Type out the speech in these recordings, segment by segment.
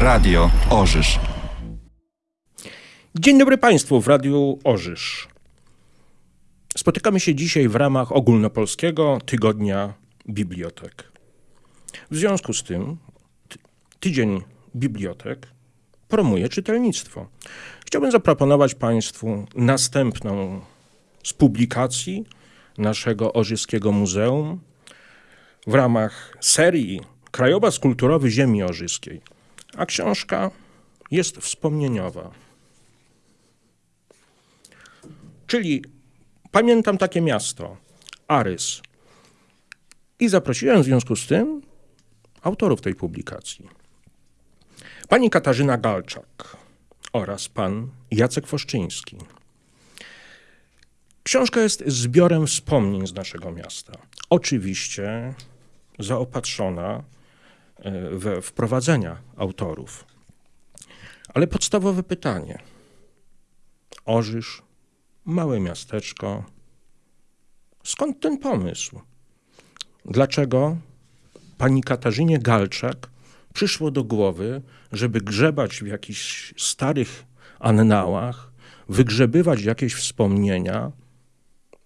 Radio Orzysz. Dzień dobry Państwu w Radiu Orzysz. Spotykamy się dzisiaj w ramach ogólnopolskiego tygodnia bibliotek. W związku z tym ty- tydzień bibliotek promuje czytelnictwo. Chciałbym zaproponować Państwu następną z publikacji naszego Orzyskiego Muzeum w ramach serii Krajobraz Kulturowy Ziemi Orzyskiej. A książka jest wspomnieniowa. Czyli pamiętam takie miasto, Arys. I zaprosiłem w związku z tym autorów tej publikacji. Pani Katarzyna Galczak oraz pan Jacek Foszczyński. Książka jest zbiorem wspomnień z naszego miasta. Oczywiście zaopatrzona we wprowadzenia autorów. Ale podstawowe pytanie. Orzysz, małe miasteczko. Skąd ten pomysł? Dlaczego pani Katarzynie Galczak przyszło do głowy, żeby grzebać w jakichś starych annałach, wygrzebywać jakieś wspomnienia,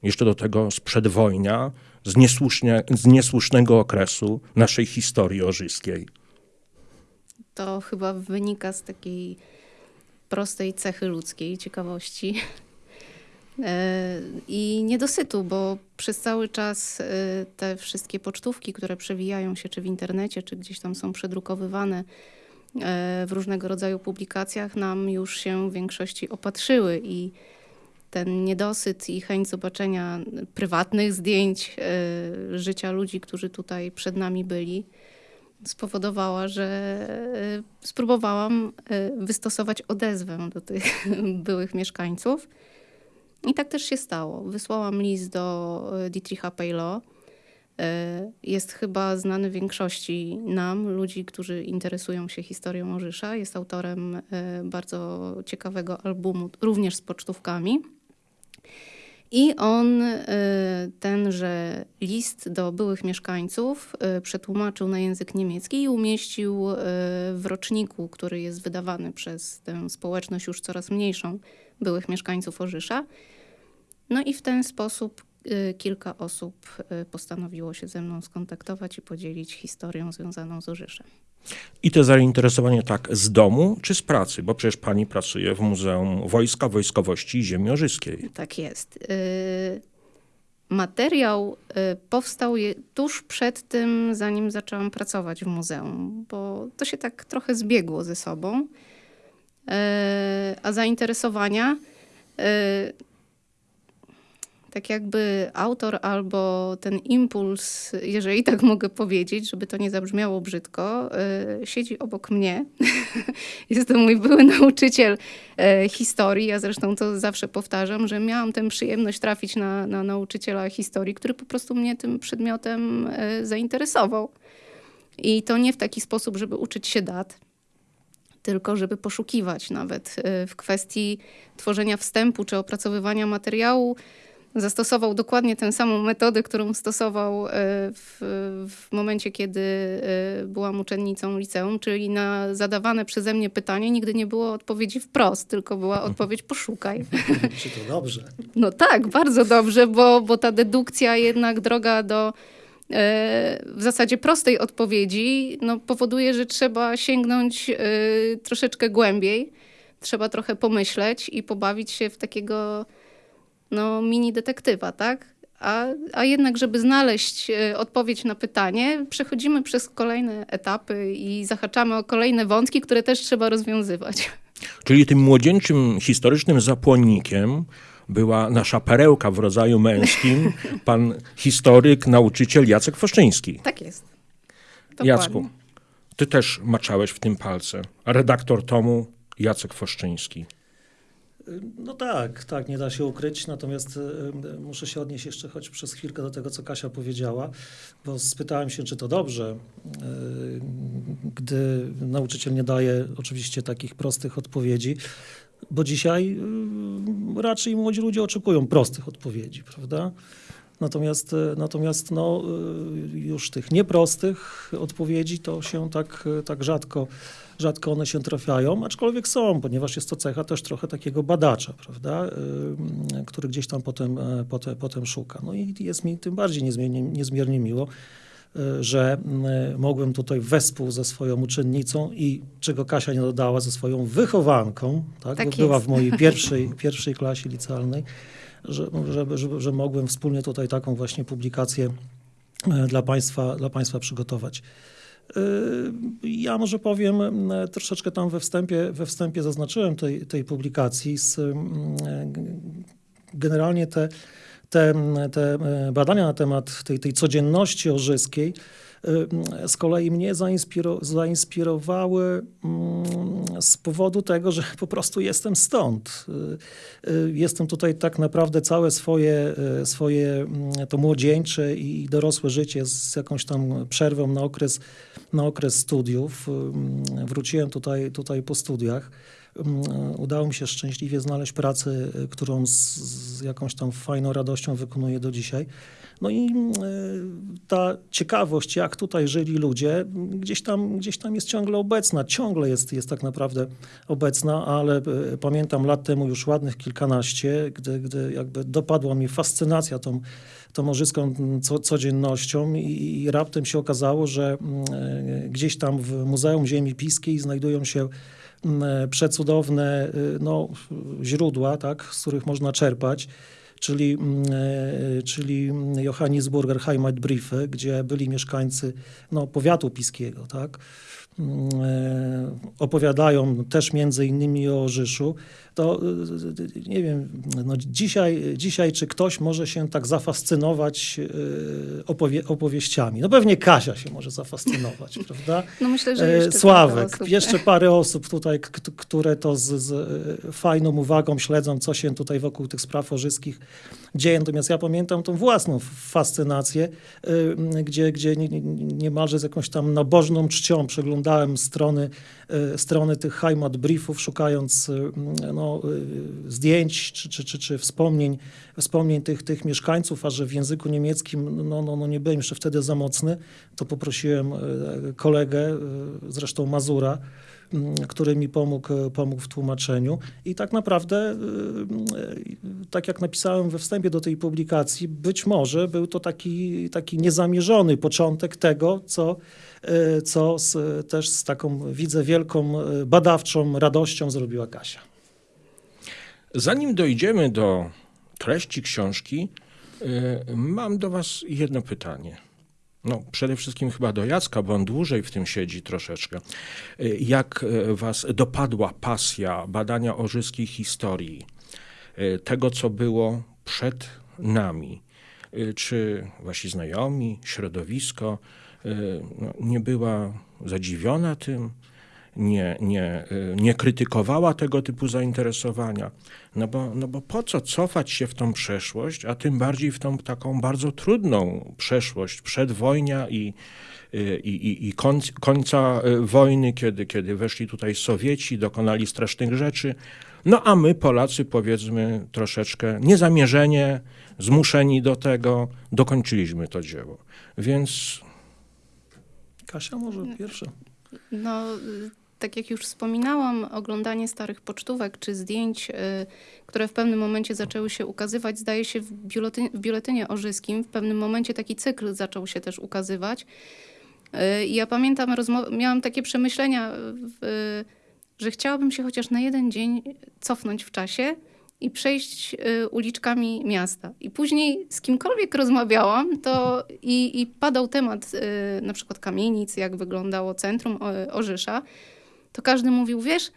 jeszcze do tego z przedwojnia, z, z niesłusznego okresu naszej historii orzyskiej? To chyba wynika z takiej prostej cechy ludzkiej, ciekawości e, i niedosytu, bo przez cały czas e, te wszystkie pocztówki, które przewijają się czy w internecie, czy gdzieś tam są przedrukowywane e, w różnego rodzaju publikacjach, nam już się w większości opatrzyły i ten niedosyt i chęć zobaczenia prywatnych zdjęć e, życia ludzi, którzy tutaj przed nami byli, spowodowała, że e, spróbowałam e, wystosować odezwę do tych byłych mieszkańców. I tak też się stało. Wysłałam list do Dietricha Pejlo. Jest chyba znany większości nam, ludzi, którzy interesują się historią Orzysza. Jest autorem bardzo ciekawego albumu, również z pocztówkami. I on e, tenże list do byłych mieszkańców e, przetłumaczył na język niemiecki i umieścił e, w roczniku, który jest wydawany przez tę społeczność już coraz mniejszą byłych mieszkańców Orzysza. No i w ten sposób kilka osób postanowiło się ze mną skontaktować i podzielić historią związaną z Orzyszem. I to zainteresowanie tak z domu czy z pracy? Bo przecież pani pracuje w Muzeum Wojska, Wojskowości Ziemi Orzyskiej. Tak jest. Y, Materiał y, powstał tuż przed tym, zanim zaczęłam pracować w muzeum, bo to się tak trochę zbiegło ze sobą. Y, A zainteresowania, tak jakby autor albo ten impuls, jeżeli tak mogę powiedzieć, żeby to nie zabrzmiało brzydko, y, siedzi obok mnie. Jest to mój były nauczyciel e, historii. Ja zresztą to zawsze powtarzam, że miałam tę przyjemność trafić na, na nauczyciela historii, który po prostu mnie tym przedmiotem e, zainteresował. I to nie w taki sposób, żeby uczyć się dat, tylko żeby poszukiwać nawet w kwestii tworzenia wstępu czy opracowywania materiału. Zastosował dokładnie tę samą metodę, którą stosował e, w, w momencie, kiedy e, byłam uczennicą liceum, czyli na zadawane przeze mnie pytanie nigdy nie było odpowiedzi wprost, tylko była odpowiedź poszukaj. Czy to dobrze? No tak, bardzo dobrze, bo, bo ta dedukcja jednak droga do e, w zasadzie prostej odpowiedzi no, powoduje, że trzeba sięgnąć troszeczkę głębiej. Trzeba trochę pomyśleć i pobawić się w takiego no, mini detektywa, tak? A, a jednak, żeby znaleźć e, odpowiedź na pytanie, przechodzimy przez kolejne etapy i zahaczamy o kolejne wątki, które też trzeba rozwiązywać. Czyli tym młodzieńczym historycznym zapłonnikiem była nasza perełka w rodzaju męskim, pan historyk, nauczyciel Jacek Foszczyński. Tak jest. Dokładnie. Jacku, ty też maczałeś w tym palce. Redaktor tomu Jacek Foszczyński. No tak, tak, nie da się ukryć, natomiast y, muszę się odnieść jeszcze choć przez chwilkę do tego, co Kasia powiedziała, bo spytałem się, czy to dobrze, y, gdy nauczyciel nie daje oczywiście takich prostych odpowiedzi, bo dzisiaj y, raczej młodzi ludzie oczekują prostych odpowiedzi, prawda? Natomiast, natomiast no, już tych nieprostych odpowiedzi to się tak, tak rzadko, rzadko one się trafiają, aczkolwiek są, ponieważ jest to cecha też trochę takiego badacza, prawda, który gdzieś tam potem, e, potem, potem szuka. No i jest mi tym bardziej niezmiernie, niezmiernie miło, y, że y, mogłem tutaj wespół ze swoją uczennicą i czego Kasia nie dodała, ze swoją wychowanką, tak, Tak bo była w mojej pierwszej, pierwszej klasie licealnej, że, że, że, że mogłem wspólnie tutaj taką właśnie publikację e, dla Państwa, dla państwa przygotować. Y, Ja może powiem, m, troszeczkę tam we wstępie, we wstępie zaznaczyłem tej, tej publikacji. Z, mm, generalnie te, te, te e, badania na temat tej, tej codzienności orzyskiej z kolei mnie zainspiro, zainspirowały mm, z powodu tego, że po prostu jestem stąd. Y, y, Jestem tutaj tak naprawdę całe swoje, y, swoje mm, to młodzieńcze i dorosłe życie z jakąś tam przerwą na okres, na okres studiów. Ym, Wróciłem tutaj, tutaj po studiach. Ym, Udało mi się szczęśliwie znaleźć pracę, y, którą z, z jakąś tam fajną radością wykonuję do dzisiaj. No i y, ta ciekawość, jak tutaj żyli ludzie, y, gdzieś tam, gdzieś tam jest ciągle obecna, ciągle jest, jest tak naprawdę obecna, ale pamiętam lat temu już ładnych kilkanaście, gdy, gdy jakby dopadła mnie fascynacja tą, tą morzyską co, codziennością i, i raptem się okazało, że gdzieś tam w Muzeum Ziemi Piskiej znajdują się mm, przecudowne y, no, źródła, tak, z których można czerpać czyli, e, czyli Johannisburger Heimatbriefe, gdzie byli mieszkańcy no, powiatu piskiego, tak? E, opowiadają też między innymi o Orzyszu, to e, nie wiem, no dzisiaj, dzisiaj czy ktoś może się tak zafascynować e, opowie, opowieściami? No pewnie Kasia się może zafascynować, prawda? No myślę, że jeszcze Sławek, jeszcze parę osób tutaj, które to z, z fajną uwagą śledzą, co się tutaj wokół tych spraw orzyskich dzieje. Natomiast ja pamiętam tą własną fascynację, gdzie, gdzie nie- nie- niemalże z jakąś tam nabożną czcią przeglądałem strony, y, strony tych Heimat Briefów, szukając m, no, y, zdjęć czy, czy, czy, czy wspomnień, wspomnień tych, tych mieszkańców, a że w języku niemieckim no, no, no nie byłem jeszcze wtedy za mocny, to poprosiłem kolegę, zresztą Mazura, który mi pomógł, e, pomógł w tłumaczeniu. I tak naprawdę, y, y, tak jak napisałem we wstępie do tej publikacji, być może był to taki, taki niezamierzony początek tego, co, co z, też z taką, widzę, wielką badawczą radością zrobiła Kasia. Zanim dojdziemy do treści książki, mam do Was jedno pytanie. No, przede wszystkim chyba do Jacka, bo on dłużej w tym siedzi troszeczkę. Y, Jak y, Was dopadła pasja badania orzyskiej historii, y, tego, co było przed nami? Czy Wasi znajomi, środowisko no, nie była zadziwiona tym? Nie, nie, y, nie krytykowała tego typu zainteresowania. No bo, no bo po co cofać się w tą przeszłość, a tym bardziej w tą taką bardzo trudną przeszłość przedwojnia i, y, i, i, i końc, końca y, wojny, kiedy, kiedy weszli tutaj Sowieci, dokonali strasznych rzeczy. No a my, Polacy, powiedzmy troszeczkę niezamierzenie, zmuszeni do tego, dokończyliśmy to dzieło. Więc Kasia może pierwsza. No, tak jak już wspominałam, oglądanie starych pocztówek czy zdjęć, y, które w pewnym momencie zaczęły się ukazywać, zdaje się w, biuletynie, w biuletynie orzyskim. W pewnym momencie taki cykl zaczął się też ukazywać. Y, ja pamiętam, miałam takie przemyślenia, w, że chciałabym się chociaż na jeden dzień cofnąć w czasie i przejść y, uliczkami miasta. I później z kimkolwiek rozmawiałam, to i, i padał temat y, na przykład kamienic, jak wyglądało centrum Orzysza, to każdy mówił, wiesz,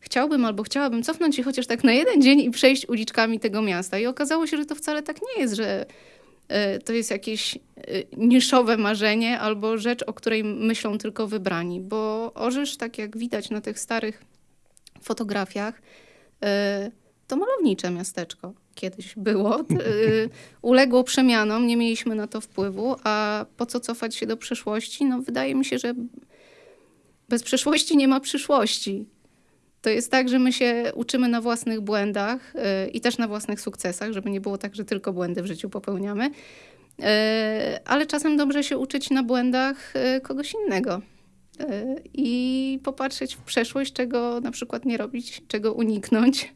chciałbym albo chciałabym cofnąć się chociaż tak na jeden dzień i przejść uliczkami tego miasta. I okazało się, że to wcale tak nie jest, że y, to jest jakieś y, niszowe marzenie albo rzecz, o której myślą tylko wybrani, bo Orzysz, tak jak widać na tych starych fotografiach, y, to malownicze miasteczko kiedyś było. Uległo przemianom, nie mieliśmy na to wpływu, a po co cofać się do przeszłości? No wydaje mi się, że bez przeszłości nie ma przyszłości. to jest tak, że my się uczymy na własnych błędach y, i też na własnych sukcesach, żeby nie było tak, że tylko błędy w życiu popełniamy. Y, ale czasem dobrze się uczyć na błędach y, kogoś innego i popatrzeć w przeszłość, czego na przykład nie robić, czego uniknąć.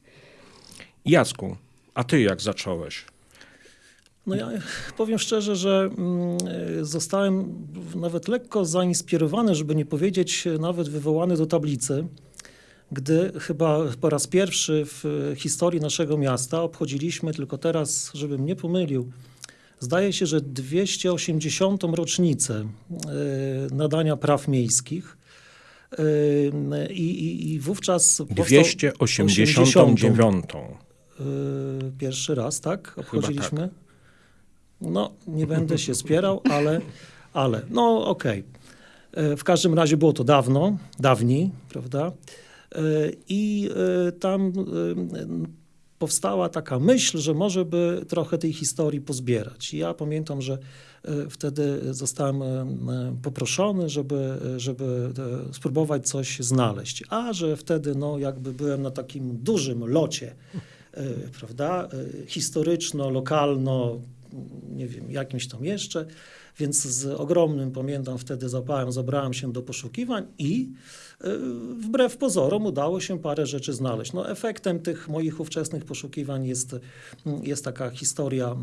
Jacku, a ty jak zacząłeś? No ja powiem szczerze, że mm, zostałem nawet lekko zainspirowany, żeby nie powiedzieć nawet wywołany do tablicy, gdy chyba po raz pierwszy w historii naszego miasta obchodziliśmy, tylko teraz, żebym nie pomylił, zdaje się, że 280. rocznicę e, nadania praw miejskich. E, I, i, i wówczas. 289. E, pierwszy raz, tak? Obchodziliśmy. No, nie będę się spierał, ale, ale no okej. Okay. W każdym razie było to dawno, dawniej, prawda? I tam powstała taka myśl, że może by trochę tej historii pozbierać. I ja pamiętam, że e, wtedy zostałem e, poproszony, żeby, żeby e, spróbować coś znaleźć. A że wtedy no, jakby byłem na takim dużym locie, prawda, historyczno, lokalno, nie wiem, jakimś tam jeszcze, więc z ogromnym, pamiętam, wtedy zapałem, zabrałem się do poszukiwań i y, wbrew pozorom udało się parę rzeczy znaleźć. No, efektem tych moich ówczesnych poszukiwań jest, jest taka historia,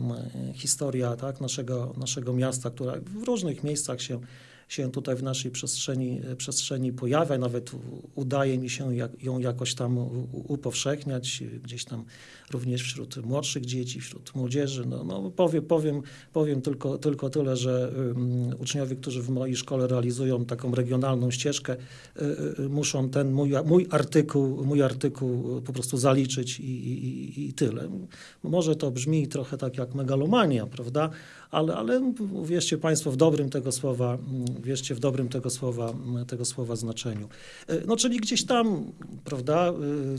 historia tak, naszego, naszego miasta, która w różnych miejscach się się tutaj w naszej przestrzeni, przestrzeni pojawia. Nawet udaje mi się ją jakoś tam upowszechniać, gdzieś tam również wśród młodszych dzieci, wśród młodzieży. No, no powiem, powiem, powiem tylko, tylko tyle, że um, uczniowie, którzy w mojej szkole realizują taką regionalną ścieżkę, y, y, muszą ten mój, mój, artykuł, mój artykuł po prostu zaliczyć i, i, i tyle. Może to brzmi trochę tak jak megalomania, prawda? ale, ale wierzcie Państwo w dobrym tego słowa, wierzcie w dobrym tego słowa, tego słowa znaczeniu. E, no czyli gdzieś tam, prawda, e,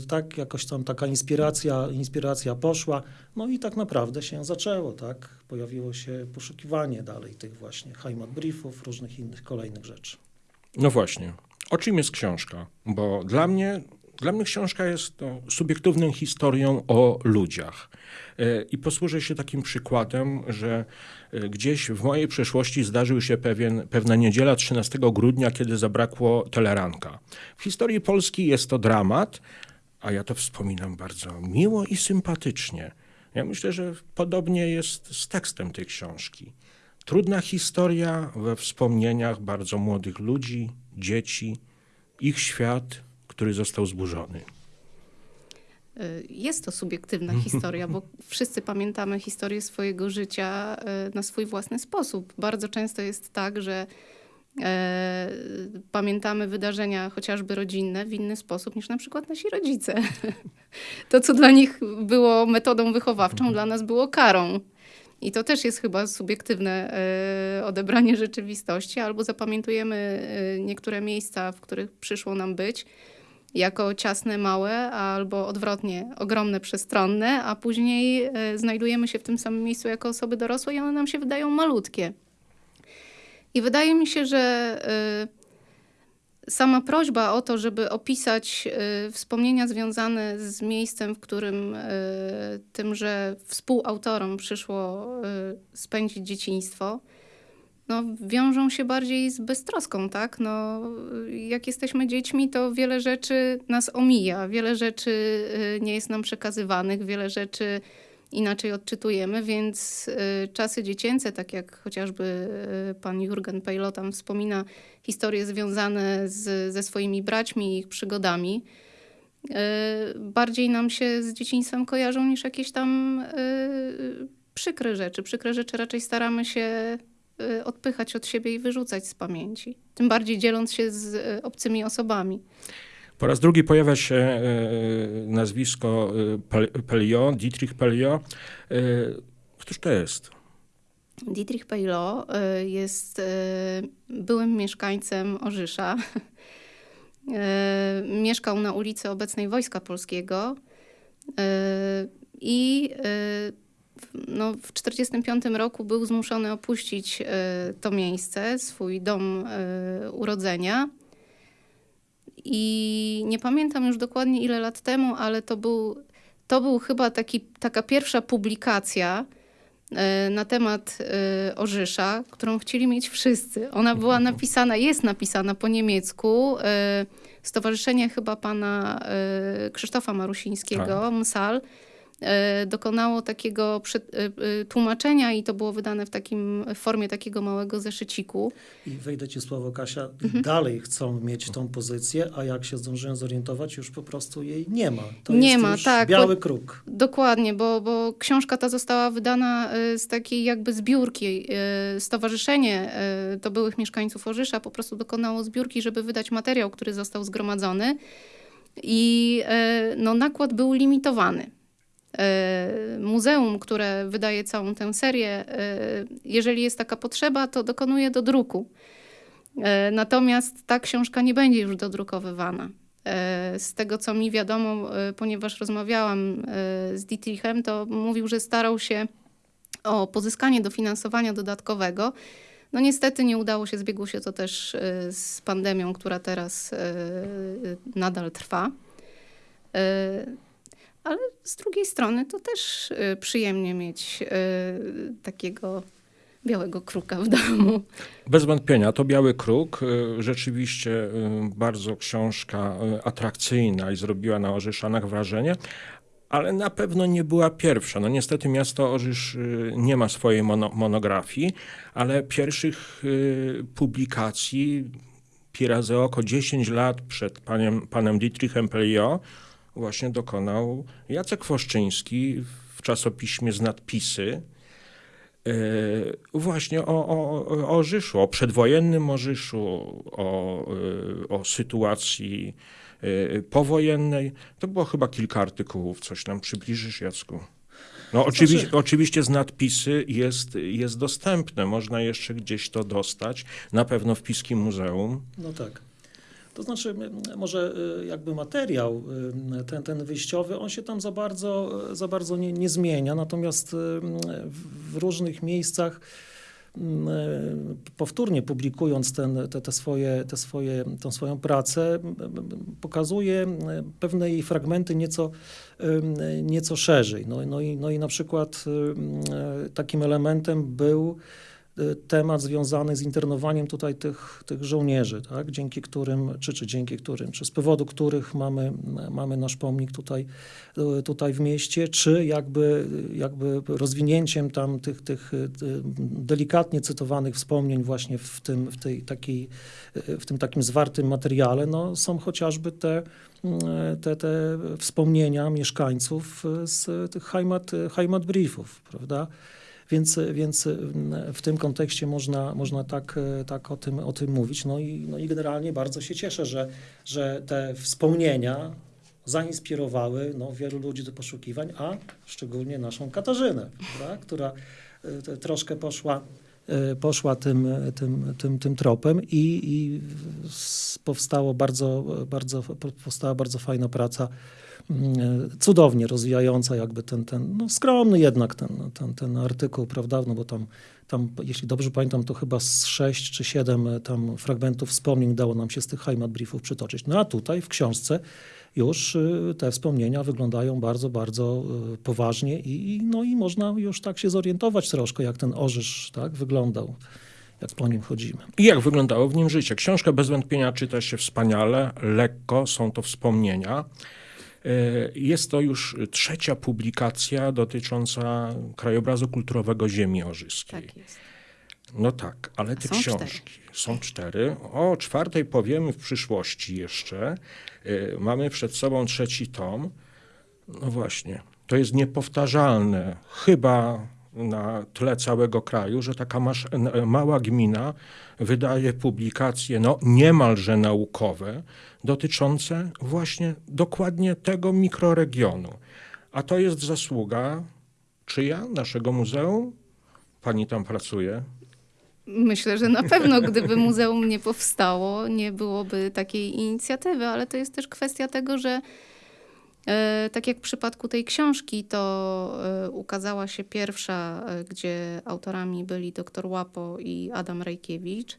tak jakoś tam taka inspiracja, inspiracja poszła, no i tak naprawdę się zaczęło, tak, pojawiło się poszukiwanie dalej tych właśnie Heimat Briefów, różnych innych kolejnych rzeczy. No właśnie. O czym jest książka? Bo dla mnie dla mnie książka jest no, subiektywną historią o ludziach. E, I posłużę się takim przykładem, że e, gdzieś w mojej przeszłości zdarzył się pewien, pewna niedziela 13 grudnia, kiedy zabrakło teleranka. W historii Polski jest to dramat, a ja to wspominam bardzo miło i sympatycznie. Ja myślę, że podobnie jest z tekstem tej książki. Trudna historia we wspomnieniach bardzo młodych ludzi, dzieci, ich świat, który został zburzony. Y, jest to subiektywna historia, bo wszyscy pamiętamy historię swojego życia y, na swój własny sposób. Bardzo często jest tak, że e, pamiętamy wydarzenia chociażby rodzinne w inny sposób niż na przykład nasi rodzice. To, co dla nich było metodą wychowawczą, mhm. dla nas było karą. I to też jest chyba subiektywne odebranie rzeczywistości, albo zapamiętujemy niektóre miejsca, w których przyszło nam być jako ciasne, małe, albo odwrotnie, ogromne, przestronne, a później e, znajdujemy się w tym samym miejscu jako osoby dorosłe i one nam się wydają malutkie. I wydaje mi się, że e, sama prośba o to, żeby opisać e, wspomnienia związane z miejscem, w którym tymże współautorom przyszło spędzić dzieciństwo, no, wiążą się bardziej z beztroską, tak? No, jak jesteśmy dziećmi, to wiele rzeczy nas omija, wiele rzeczy y, nie jest nam przekazywanych, wiele rzeczy inaczej odczytujemy, więc y, czasy dziecięce, tak jak chociażby y, pan Jurgen Pejlo tam wspomina historie związane z, ze swoimi braćmi i ich przygodami, bardziej nam się z dzieciństwem kojarzą niż jakieś tam przykre rzeczy. Przykre rzeczy raczej staramy się odpychać od siebie i wyrzucać z pamięci. Tym bardziej dzieląc się z y, obcymi osobami. Po raz drugi pojawia się y, nazwisko Pelio, Dietrich Pelio. Któż to jest? Dietrich Pelio jest byłym mieszkańcem Orzysza. Mieszkał na ulicy obecnej Wojska Polskiego i no, w 1945 roku był zmuszony opuścić e, to miejsce, swój dom e, urodzenia I nie pamiętam już dokładnie ile lat temu, ale to był, to był chyba taki, taka pierwsza publikacja e, na temat Orzysza, którą chcieli mieć wszyscy. Ona była napisana, jest napisana po niemiecku. Stowarzyszenie chyba pana Krzysztofa Marusińskiego, tak. MSAL, dokonało takiego e, e, tłumaczenia i to było wydane w takim w formie takiego małego zeszyciku. I wejdę ci słowo, Kasia, mhm. dalej chcą mieć tą pozycję, a jak się zdążyłem zorientować, już po prostu jej nie ma. To nie ma, tak. biały bo, kruk. Dokładnie, bo, bo książka ta została wydana z takiej jakby zbiórki. Stowarzyszenie to byłych mieszkańców Orzysza po prostu dokonało zbiórki, żeby wydać materiał, który został zgromadzony. I no, nakład był limitowany. E, muzeum, które wydaje całą tę serię, e, jeżeli jest taka potrzeba, to dokonuje do druku. E, natomiast ta książka nie będzie już dodrukowywana. Z tego, co mi wiadomo, ponieważ rozmawiałam z Dietrichem, to mówił, że starał się o pozyskanie dofinansowania dodatkowego. No niestety nie udało się, zbiegło się to też z pandemią, która teraz nadal trwa ale z drugiej strony to też y, przyjemnie mieć y, takiego białego kruka w domu. Bez wątpienia, to Biały Kruk. Y, rzeczywiście bardzo książka atrakcyjna i zrobiła na Orzyszanach wrażenie, ale na pewno nie była pierwsza. No niestety miasto Orzysz nie ma swojej mono monografii, ale pierwszych publikacji pi razy oko 10 lat przed panem, panem Dietrichem Pelliot właśnie dokonał Jacek Woszczyński w czasopiśmie z nadpisy e, właśnie o, o, o Orzyszu, o przedwojennym Orzyszu, o, e, o sytuacji e, powojennej. To było chyba kilka artykułów. Coś nam przybliżysz, Jacku? No oczywiście, znaczy... oczywiście z nadpisy jest, jest dostępne, można jeszcze gdzieś to dostać, na pewno w Piskim Muzeum. No tak. To znaczy, może y, jakby materiał, y, ten, ten wyjściowy, on się tam za bardzo, za bardzo nie, nie zmienia, natomiast y, w różnych miejscach powtórnie publikując ten, te, te, swoje, te swoje, tą swoją pracę, pokazuje pewne jej fragmenty nieco, nieco szerzej. No, no, i, no i na przykład takim elementem był temat związany z internowaniem tutaj tych, tych żołnierzy, tak? dzięki którym, czy, czy dzięki którym, czy z powodu których mamy, mamy nasz pomnik tutaj, y, tutaj w mieście, czy jakby, jakby rozwinięciem tam tych, tych y, delikatnie cytowanych wspomnień właśnie w tym, w tej takiej, w tym takim zwartym materiale, no, są chociażby te, te, te wspomnienia mieszkańców z tych Heimat, Heimat Briefów, prawda? Więc, więc w tym kontekście można, można tak, tak o, tym, o tym mówić. No i, no i generalnie bardzo się cieszę, że, że te wspomnienia zainspirowały no, wielu ludzi do poszukiwań, a szczególnie naszą Katarzynę, która e, troszkę poszła e, poszła tym, tym, tym, tym tropem i, i powstało bardzo, bardzo, powstała bardzo fajna praca Mm, cudownie rozwijająca jakby ten, ten no skromny jednak ten, ten, ten artykuł, prawda, no bo tam, tam, jeśli dobrze pamiętam, to chyba z sześć czy siedem tam fragmentów wspomnień dało nam się z tych Heimat Briefów przytoczyć. No a tutaj w książce już e, te wspomnienia wyglądają bardzo, bardzo e, poważnie i, no i można już tak się zorientować troszkę, jak ten orzysz tak, wyglądał jak po nim chodzimy. I jak wyglądało w nim życie. Książka bez wątpienia czyta się wspaniale, lekko, są to wspomnienia. E, jest to już trzecia publikacja dotycząca krajobrazu kulturowego ziemi orzyskiej. Tak jest. No tak, ale te książki cztery. Są cztery. O czwartej powiemy w przyszłości jeszcze. E, mamy przed sobą trzeci tom. No właśnie, to jest niepowtarzalne. Chyba na tle całego kraju, że taka masz, mała gmina wydaje publikacje no, niemalże naukowe dotyczące właśnie dokładnie tego mikroregionu. A to jest zasługa czyja? Naszego muzeum? Pani tam pracuje? Myślę, że na pewno, gdyby muzeum nie powstało, nie byłoby takiej inicjatywy, ale to jest też kwestia tego, że E, tak jak w przypadku tej książki, to e, ukazała się pierwsza, e, gdzie autorami byli dr Łapo i Adam Rejkiewicz.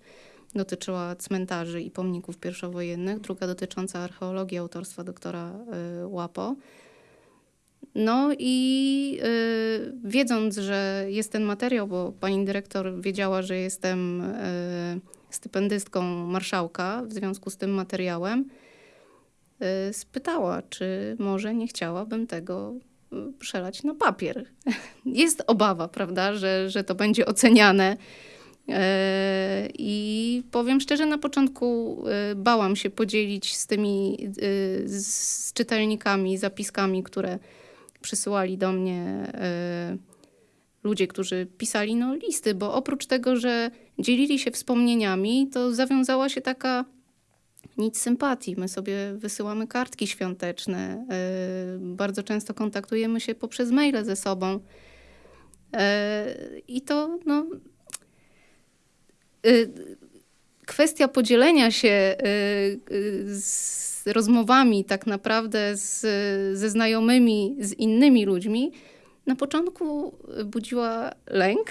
dotyczyła cmentarzy i pomników pierwszowojennych, druga dotycząca archeologii autorstwa doktora Łapo. No i y, wiedząc, że jest ten materiał, bo pani dyrektor wiedziała, że jestem y, stypendystką marszałka w związku z tym materiałem, y, spytała, czy może nie chciałabym tego y, przelać na papier. Jest obawa, prawda, że, że to będzie oceniane. E, I powiem szczerze, na początku e, bałam się podzielić z tymi z czytelnikami, zapiskami, które przysyłali do mnie e, ludzie, którzy pisali no, listy, bo oprócz tego, że dzielili się wspomnieniami, to zawiązała się taka nic sympatii. My sobie wysyłamy kartki świąteczne, e, bardzo często kontaktujemy się poprzez maile ze sobą. E, I to no, kwestia podzielenia się y, y, z rozmowami tak naprawdę z, ze znajomymi, z innymi ludźmi, na początku budziła lęk,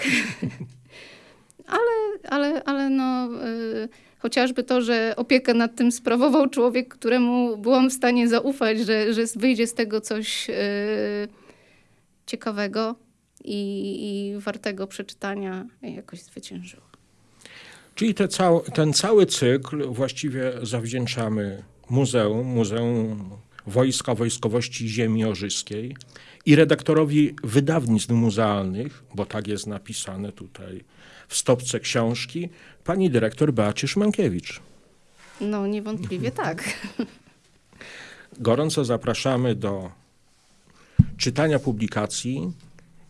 ale, ale, ale no, y, chociażby to, że opiekę nad tym sprawował człowiek, któremu byłam w stanie zaufać, że, że wyjdzie z tego coś ciekawego i, i wartego przeczytania, jakoś zwyciężyło. Czyli te cał, ten cały cykl właściwie zawdzięczamy Muzeum, Muzeum Wojska Wojskowości Ziemi Orzyskiej i redaktorowi wydawnictw muzealnych, bo tak jest napisane tutaj w stopce książki, pani dyrektor Beacie Szmankiewicz. No niewątpliwie tak. Gorąco zapraszamy do czytania publikacji.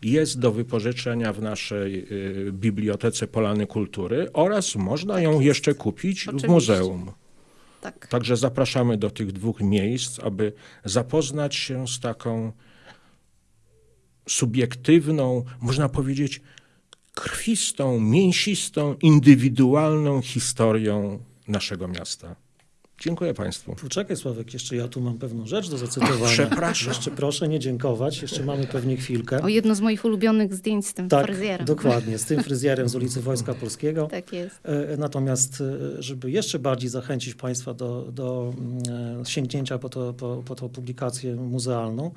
Jest do wypożyczenia w naszej y, Bibliotece Polany Kultury oraz można ją jest. jeszcze kupić w Oczywiście. muzeum. tak. Także zapraszamy do tych dwóch miejsc, aby zapoznać się z taką subiektywną, można powiedzieć, krwistą, mięsistą, indywidualną historią naszego miasta. Dziękuję Państwu. Poczekaj Sławek, jeszcze ja tu mam pewną rzecz do zacytowania. przepraszam. Jeszcze proszę nie dziękować, jeszcze mamy pewnie chwilkę. O jedno z moich ulubionych zdjęć z tym Tak, fryzjerem. dokładnie, z tym fryzjerem z ulicy Wojska Polskiego. Tak jest. E, Natomiast, e, żeby jeszcze bardziej zachęcić Państwa do, do mm, e, sięgnięcia po, to, po, po tą publikację muzealną,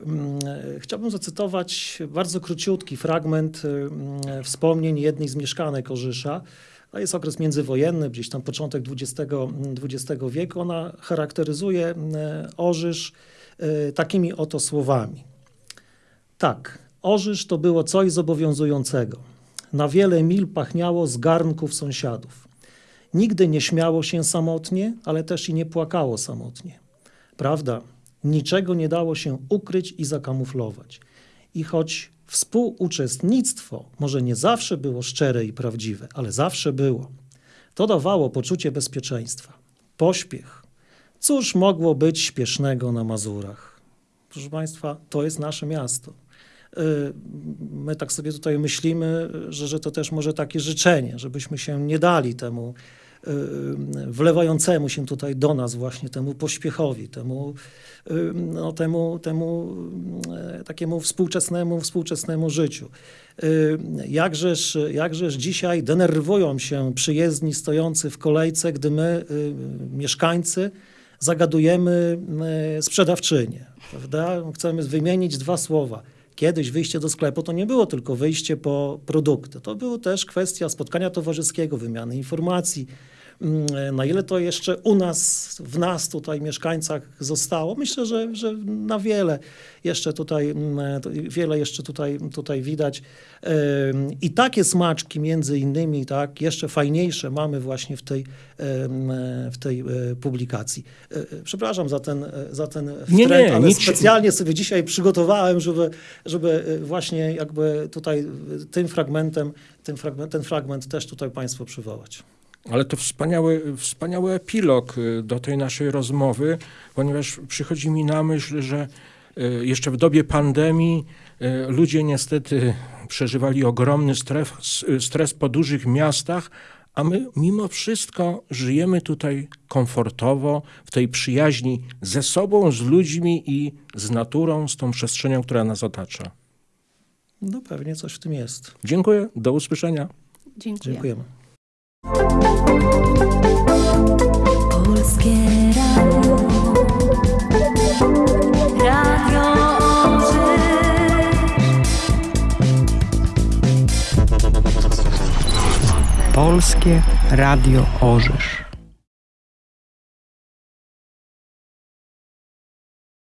mm, chciałbym zacytować bardzo króciutki fragment mm, wspomnień jednej z mieszkanek Orzysza. To jest okres międzywojenny, gdzieś tam początek XX, XX wieku. Ona charakteryzuje e, Orzysz e, takimi oto słowami. Tak, Orzysz to było coś zobowiązującego. Na wiele mil pachniało z garnków sąsiadów. Nigdy nie śmiało się samotnie, ale też i nie płakało samotnie. Prawda, niczego nie dało się ukryć i zakamuflować. I choć współuczestnictwo może nie zawsze było szczere i prawdziwe, ale zawsze było, to dawało poczucie bezpieczeństwa. Pośpiech. Cóż mogło być śpiesznego na Mazurach? Proszę Państwa, to jest nasze miasto. Y, My tak sobie tutaj myślimy, że, że to też może takie życzenie, żebyśmy się nie dali temu wlewającemu się tutaj do nas właśnie temu pośpiechowi, temu, y, no, temu, temu y, takiemu współczesnemu, współczesnemu życiu. Y, Jakżeż, jakżeż dzisiaj denerwują się przyjezdni stojący w kolejce, gdy my, y, mieszkańcy, zagadujemy y, sprzedawczynię, prawda? Chcemy wymienić dwa słowa. Kiedyś wyjście do sklepu to nie było tylko wyjście po produkty. To było też kwestia spotkania towarzyskiego, wymiany informacji. Mm, Na ile to jeszcze u nas, w nas tutaj mieszkańcach zostało? Myślę, że, że na wiele jeszcze tutaj, mm, to wiele jeszcze tutaj, tutaj widać. I takie smaczki między innymi, tak, jeszcze fajniejsze mamy właśnie w tej, ym, w tej e, publikacji. E, e, Przepraszam za ten, e, za ten Nie, wtręt, nie, ale nic specjalnie sobie dzisiaj przygotowałem, żeby, żeby e, właśnie jakby tutaj e, tym fragmentem, tym fragment, ten fragment też tutaj Państwu przywołać. Ale to wspaniały, wspaniały epilog y, do tej naszej rozmowy, ponieważ przychodzi mi na myśl, że y, jeszcze w dobie pandemii y, ludzie niestety przeżywali ogromny stres, stres po dużych miastach, a my mimo wszystko żyjemy tutaj komfortowo, w tej przyjaźni ze sobą, z ludźmi i z naturą, z tą przestrzenią, która nas otacza. No pewnie coś w tym jest. Dziękuję, do usłyszenia. Dziękuję. Dziękujemy. Polskie Radio. Radio. Polskie Radio Orzysz.